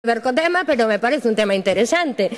ver co tema, pero me parece un tema interesante,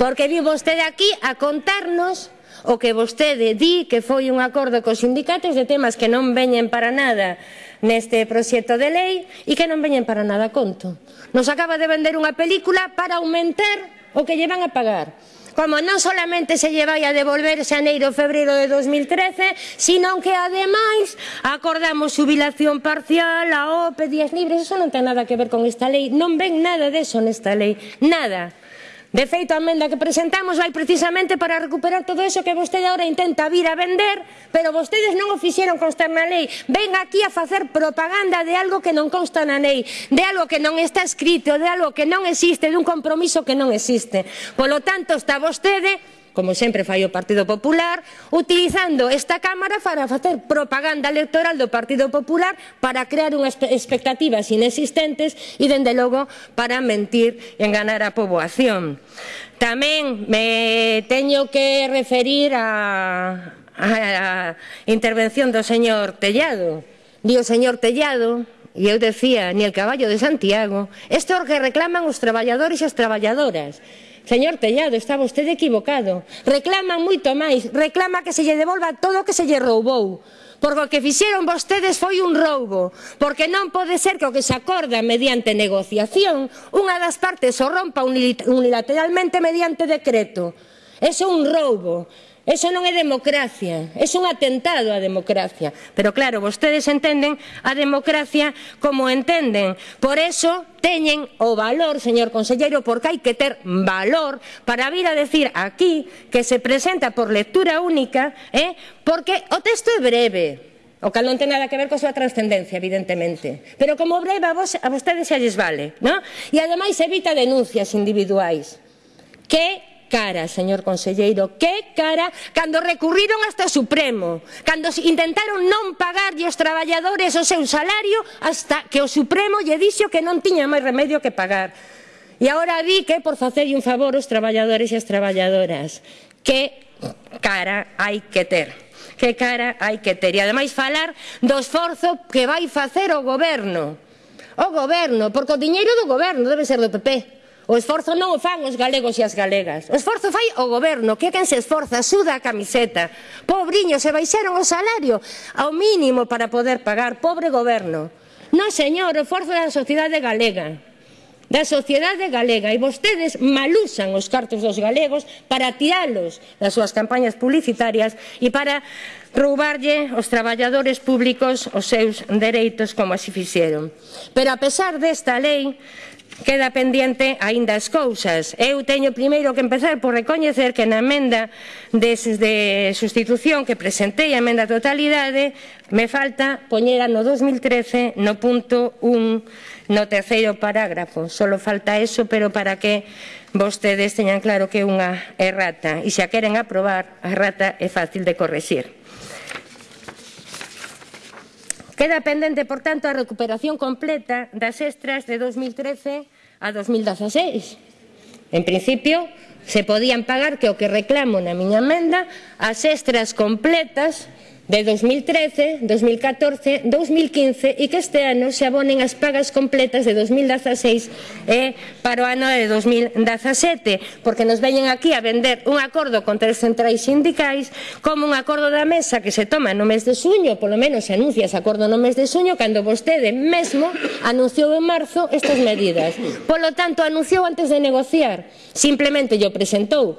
porque vi vostede aquí a contarnos o que vostede di que foi un acordo cos sindicatos de temas que non veñen para nada neste proxecto de lei e que non veñen para nada conto. Nos acaba de vender unha película para aumentar o que lle van a pagar como non solamente se lle vai a devolver xaneiro febreiro de 2013, sino que ademais acordamos jubilación parcial, a OPE, días libres, eso non ten nada que ver con esta lei, non ven nada deso nesta lei, nada. De feito, a emenda que presentamos vai precisamente para recuperar todo eso que vostede agora intenta vir a vender, pero vostedes non o fixeron constar na lei. Ven aquí a facer propaganda de algo que non consta na lei, de algo que non está escrito, de algo que non existe, dun compromiso que non existe. Polo tanto, está vostede como sempre fai o Partido Popular, utilizando esta Cámara para facer propaganda electoral do Partido Popular para crear unhas expectativas inexistentes e, dende logo, para mentir e enganar a poboación. Tamén me teño que referir a, a intervención do señor Tellado. Di o señor Tellado, e eu decía, ni el caballo de Santiago, isto é o que reclaman os traballadores e as traballadoras. Señor Tellado, está vostede equivocado. Reclaman moito máis, reclama que se lle devolva todo o que se lle roubou. Porque o que fixeron vostedes foi un roubo, porque non pode ser que o que se acorda mediante negociación, unha das partes o rompa unilateralmente mediante decreto. Eso é un roubo. Eso non é democracia, é un atentado á democracia. Pero claro, vostedes entenden a democracia como entenden. Por eso teñen o valor, señor conselleiro, porque hai que ter valor para vir a decir aquí que se presenta por lectura única, eh, porque o texto é breve, o cal non ten nada que ver coa súa trascendencia, evidentemente. Pero como breve a, vos, a vostedes xa lles vale, non? E ademais evita denuncias individuais, que cara, señor conselleiro, que cara cando recurriron hasta o Supremo, cando intentaron non pagarlle os traballadores o seu salario hasta que o Supremo lle dixo que non tiña máis remedio que pagar. E agora di que por facerlle un favor os traballadores e as traballadoras. Que cara hai que ter que cara hai que ter. E ademais falar do esforzo que vai facer o goberno. O goberno, porque o diñeiro do goberno debe ser do PP. O esforzo non o fan os galegos e as galegas. O esforzo fai o goberno, que é quen se esforza, suda a camiseta. Pobriño, se baixaron o salario ao mínimo para poder pagar. Pobre goberno. Non, señor, o esforzo da sociedade galega da sociedade galega e vostedes malusan os cartos dos galegos para tiralos das súas campañas publicitarias e para roubarlle aos traballadores públicos os seus dereitos como así fixeron. Pero a pesar desta lei, queda pendiente aínda as cousas. Eu teño primeiro que empezar por recoñecer que na emenda de, de sustitución que presentei, a emenda totalidade, me falta poñera no 2013 no punto 1 no terceiro parágrafo. Solo falta eso, pero para que vostedes teñan claro que é unha errata. E se a queren aprobar, a errata é fácil de corregir. Queda pendente, por tanto, a recuperación completa das extras de 2013 a 2016. En principio, se podían pagar, que o que reclamo na miña emenda, as extras completas de 2013, 2014, 2015 e que este ano se abonen as pagas completas de 2016 e para o ano de 2017, porque nos veñen aquí a vender un acordo con tres centrais sindicais como un acordo da mesa que se toma no mes de suño, polo menos se anuncia ese acordo no mes de suño, cando vostede mesmo anunciou en marzo estas medidas. Polo tanto, anunciou antes de negociar, simplemente yo presentou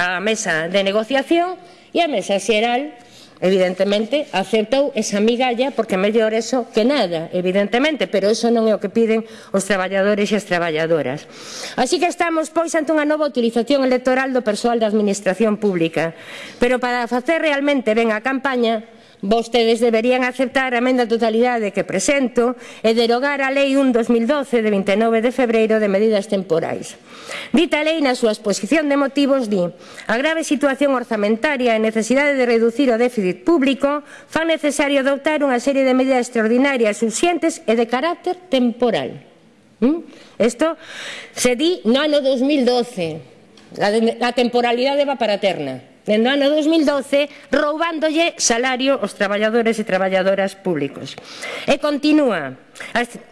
a mesa de negociación e a mesa xeral evidentemente, aceptou esa migalla porque é mellor eso que nada, evidentemente, pero eso non é o que piden os traballadores e as traballadoras. Así que estamos, pois, ante unha nova utilización electoral do persoal da Administración Pública, pero para facer realmente ben a campaña Vostedes deberían aceptar a emenda totalidade que presento e derogar a Lei 1 2012 de 29 de febreiro de medidas temporais. Dita lei na súa exposición de motivos di a grave situación orzamentaria e necesidade de reducir o déficit público fan necesario adoptar unha serie de medidas extraordinarias, suficientes e de carácter temporal. ¿Mm? Isto se di no ano 2012. La, temporalidade va para terna dende o ano 2012 roubándolle salario aos traballadores e traballadoras públicos. E continúa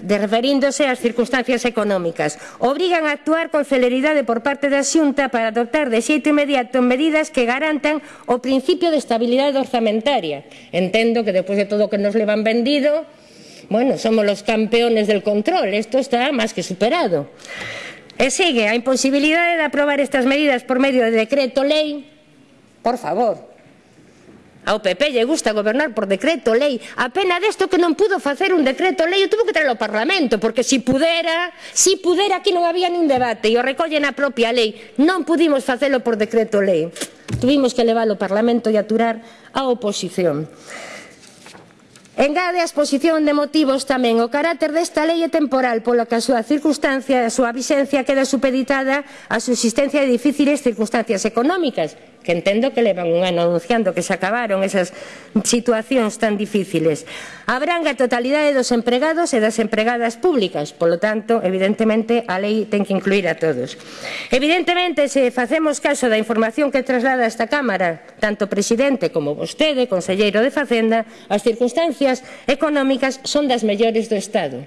de referíndose ás circunstancias económicas. Obrigan a actuar con celeridade por parte da Xunta para adoptar de xeito inmediato medidas que garantan o principio de estabilidade orzamentaria. Entendo que depois de todo o que nos levan vendido, bueno, somos los campeones del control, isto está máis que superado. E segue a imposibilidade de aprobar estas medidas por medio de decreto lei Por favor. Ao PP lle gusta gobernar por decreto lei. A pena desto que non pudo facer un decreto lei, o tuvo que traer ao Parlamento, porque si pudera, si pudera aquí non había nin debate e o recolle na propia lei. Non pudimos facelo por decreto lei. Tuvimos que levar ao Parlamento e aturar a oposición. Engade a exposición de motivos tamén o carácter desta lei é temporal Polo que a súa circunstancia, a súa vixencia queda supeditada á subsistencia de difíciles circunstancias económicas que entendo que levan un ano anunciando que se acabaron esas situacións tan difíciles. Abranga a totalidade dos empregados e das empregadas públicas, polo tanto, evidentemente, a lei ten que incluir a todos. Evidentemente, se facemos caso da información que traslada esta Cámara, tanto o presidente como vostede, conselleiro de Facenda, as circunstancias económicas son das mellores do Estado.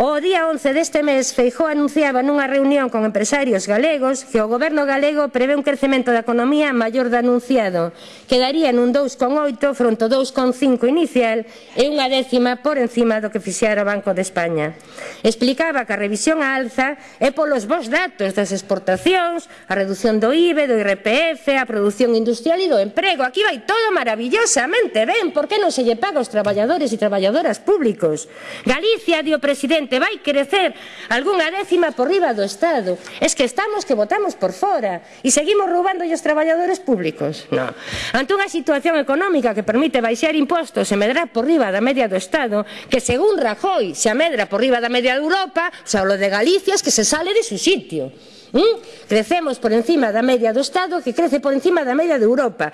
O día 11 deste mes, Feijó anunciaba nunha reunión con empresarios galegos que o goberno galego prevé un crecemento da economía maior do anunciado, que daría nun 2,8 fronte ao 2,5 inicial e unha décima por encima do que fixera o Banco de España. Explicaba que a revisión á alza é polos vos datos das exportacións, a reducción do IBE, do IRPF, a produción industrial e do emprego. Aquí vai todo maravillosamente ben, por que non se lle paga aos traballadores e traballadoras públicos? Galicia, dio presidente xente vai crecer algunha décima por riba do Estado. Es que estamos que votamos por fora e seguimos roubando os traballadores públicos. No. Ante unha situación económica que permite baixar impostos e medrar por riba da media do Estado, que según Rajoy se amedra por riba da media de Europa, xa lo de Galicia es que se sale de su sitio. ¿Mm? Crecemos por encima da media do Estado que crece por encima da media de Europa.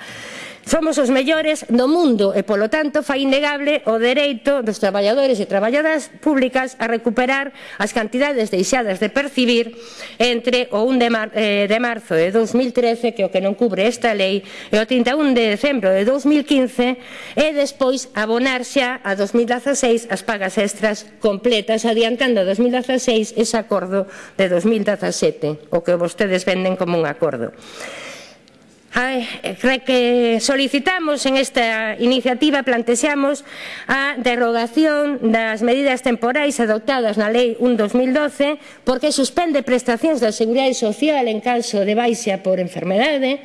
Somos os mellores do mundo e, polo tanto, fai innegable o dereito dos traballadores e traballadoras públicas a recuperar as cantidades deixadas de percibir entre o 1 de, mar, eh, de marzo de 2013, que o que non cubre esta lei, e o 31 de decembro de 2015, e despois abonar xa a 2016 as pagas extras completas, adiantando a 2016 ese acordo de 2017, o que vostedes venden como un acordo. Eh, que solicitamos en esta iniciativa plantexamos a derogación das medidas temporais adoptadas na Lei 1-2012 porque suspende prestacións da Seguridade Social en caso de baixa por enfermedade,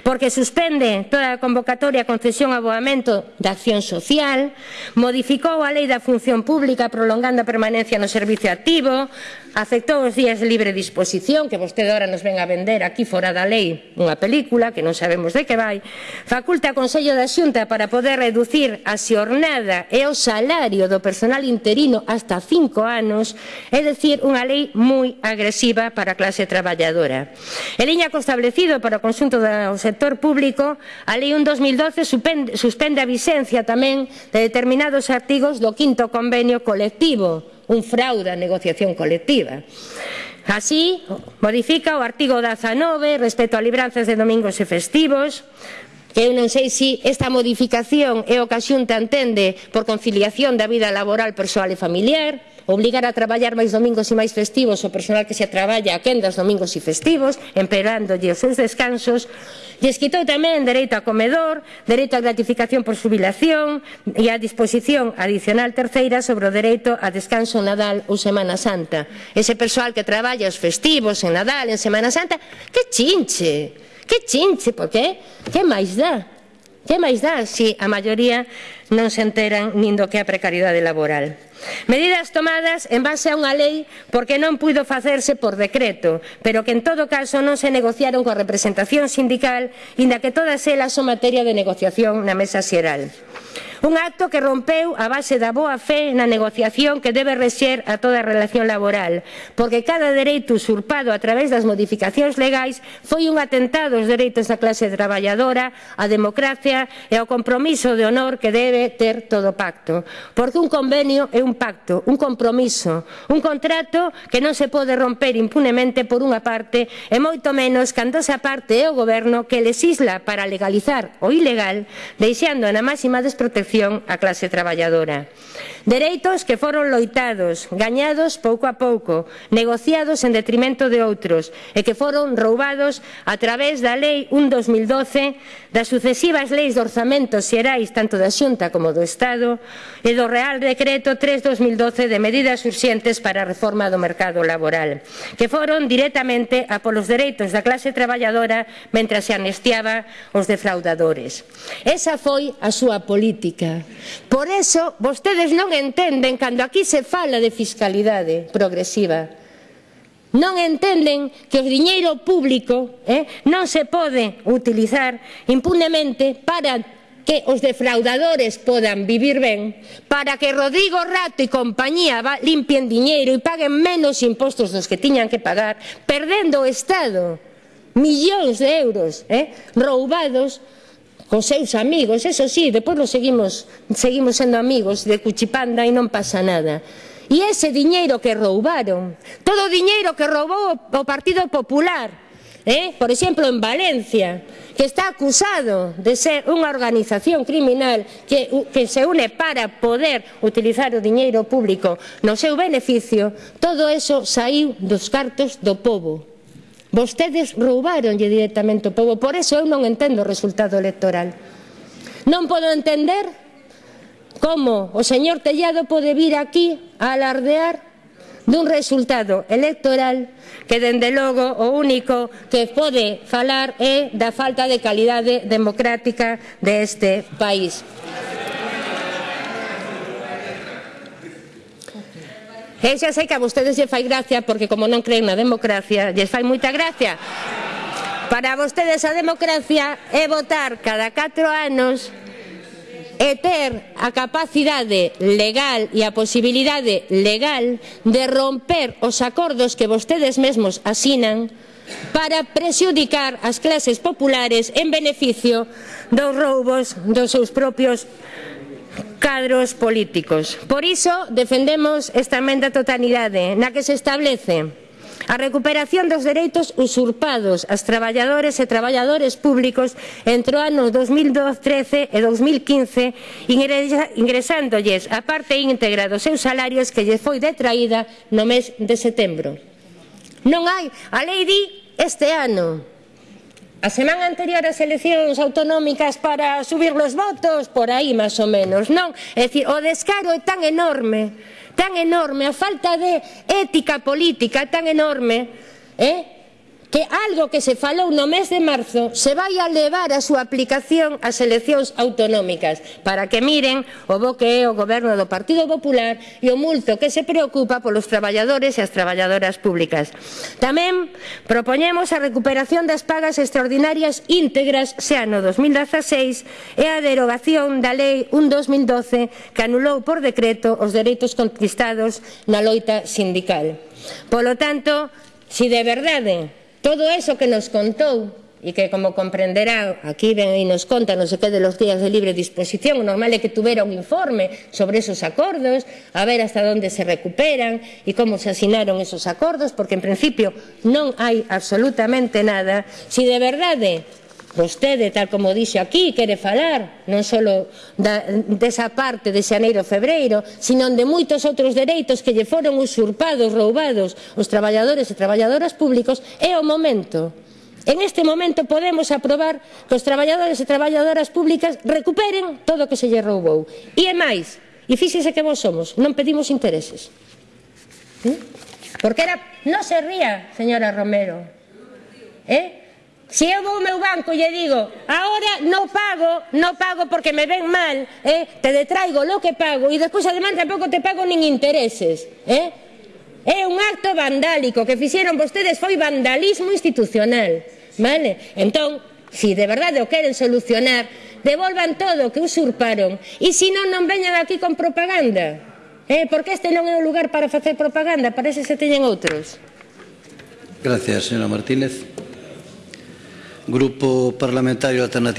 porque suspende toda a convocatoria, a concesión a aboamento da acción social, modificou a lei da función pública prolongando a permanencia no servicio activo, afectou os días de libre disposición que vostede agora nos ven a vender aquí fora da lei unha película que non sabemos de que vai. Faculta a Consello da Xunta para poder reducir a xornada e o salario do personal interino hasta cinco anos é dicir, unha lei moi agresiva para a clase traballadora. E liña co establecido para o consunto do sector público a lei 1 2012 suspende a vigencia tamén de determinados artigos do quinto convenio colectivo un fraude a negociación colectiva. Así, modifica o artigo 19 respecto a libranzas de domingos e festivos, Eu non sei se esta modificación é o que a Xunta entende por conciliación da vida laboral, persoal e familiar, obligar a traballar máis domingos e máis festivos o personal que se traballa a quendas domingos e festivos, emperándolle os seus descansos, Lles quitou tamén dereito a comedor, dereito a gratificación por subilación e a disposición adicional terceira sobre o dereito a descanso Nadal ou Semana Santa. Ese persoal que traballa os festivos en Nadal, en Semana Santa, que chinche! Que chinche, porque que máis dá? Que máis dá se si a maioría non se enteran nin do que a precariedade laboral? Medidas tomadas en base a unha lei porque non puido facerse por decreto, pero que en todo caso non se negociaron coa representación sindical, inda que todas elas son materia de negociación na mesa xeral. Un acto que rompeu a base da boa fe na negociación que debe rexer a toda a relación laboral, porque cada dereito usurpado a través das modificacións legais foi un atentado aos dereitos da clase traballadora, á democracia e ao compromiso de honor que debe ter todo pacto. Porque un convenio é un pacto, un compromiso, un contrato que non se pode romper impunemente por unha parte e moito menos cando esa parte é o goberno que legisla para legalizar o ilegal, deixando na máxima desprotección protección á clase traballadora. Dereitos que foron loitados, gañados pouco a pouco, negociados en detrimento de outros e que foron roubados a través da Lei 1-2012 das sucesivas leis de orzamentos xerais tanto da Xunta como do Estado e do Real Decreto 3-2012 de medidas urxentes para a reforma do mercado laboral que foron directamente a polos dereitos da clase traballadora mentras se anestiaba os defraudadores. Esa foi a súa política pública. Por eso, vostedes non entenden cando aquí se fala de fiscalidade progresiva. Non entenden que o diñeiro público eh, non se pode utilizar impunemente para que os defraudadores podan vivir ben, para que Rodrigo Rato e compañía limpien diñeiro e paguen menos impostos dos que tiñan que pagar, perdendo o Estado millóns de euros eh, roubados con seus amigos, eso sí, depois lo seguimos, seguimos sendo amigos de Cuchipanda e non pasa nada. E ese diñeiro que roubaron, todo o diñeiro que roubou o Partido Popular, eh? por exemplo, en Valencia, que está acusado de ser unha organización criminal que, que se une para poder utilizar o diñeiro público no seu beneficio, todo eso saiu dos cartos do povo Vostedes roubaronlle directamente o povo, por eso eu non entendo o resultado electoral. Non podo entender como o señor Tellado pode vir aquí a alardear dun resultado electoral que, dende logo, o único que pode falar é da falta de calidade democrática deste país. Eh, e xa sei que a vostedes lle fai gracia porque como non creen na democracia, lles fai moita gracia. Para vostedes a democracia é votar cada 4 anos e ter a capacidade legal e a posibilidade legal de romper os acordos que vostedes mesmos asinan para presiudicar as clases populares en beneficio dos roubos dos seus propios cadros políticos. Por iso defendemos esta emenda totalidade na que se establece a recuperación dos dereitos usurpados ás traballadores e traballadores públicos entre o ano 2013 e 2015 ingresándolles a parte íntegra dos seus salarios que lle foi detraída no mes de setembro. Non hai, a lei di este ano, A semana anterior as eleccións autonómicas para subir los votos, por aí máis ou menos, non? É dicir, o descaro é tan enorme, tan enorme, a falta de ética política é tan enorme, eh? que algo que se falou no mes de marzo se vai a levar a súa aplicación ás eleccións autonómicas para que miren o bo que é o goberno do Partido Popular e o multo que se preocupa polos traballadores e as traballadoras públicas. Tamén propoñemos a recuperación das pagas extraordinarias íntegras se ano 2016 e a derogación da Lei 1-2012 que anulou por decreto os dereitos conquistados na loita sindical. Polo tanto, si de verdade Todo eso que nos contou e que, como comprenderá, aquí ven e nos conta non se quede los días de libre disposición, o normal é que tuvera un informe sobre esos acordos, a ver hasta onde se recuperan e como se asinaron esos acordos, porque en principio non hai absolutamente nada. Si de verdade Vostede, tal como dixo aquí, quere falar non só da, desa parte de Xaneiro Febreiro, sino de moitos outros dereitos que lle foron usurpados, roubados os traballadores e traballadoras públicos, é o momento. En este momento podemos aprobar que os traballadores e traballadoras públicas recuperen todo o que se lle roubou. E é máis, e fíxese que vos somos, non pedimos intereses. ¿Eh? Porque era... Non se ría, señora Romero. ¿Eh? Se eu vou ao meu banco e digo, ahora non pago, non pago porque me ven mal, eh? te detraigo lo que pago e despois además tampouco te pago nin intereses. Eh? É un acto vandálico que fixeron vostedes, foi vandalismo institucional. Vale? Entón, se si de verdade o queren solucionar, devolvan todo o que usurparon e se non, non veñan aquí con propaganda. Eh, porque este non é o lugar para facer propaganda, parece ese se teñen outros. Gracias, señora Martínez. Grupo Parlamentario Alternativo.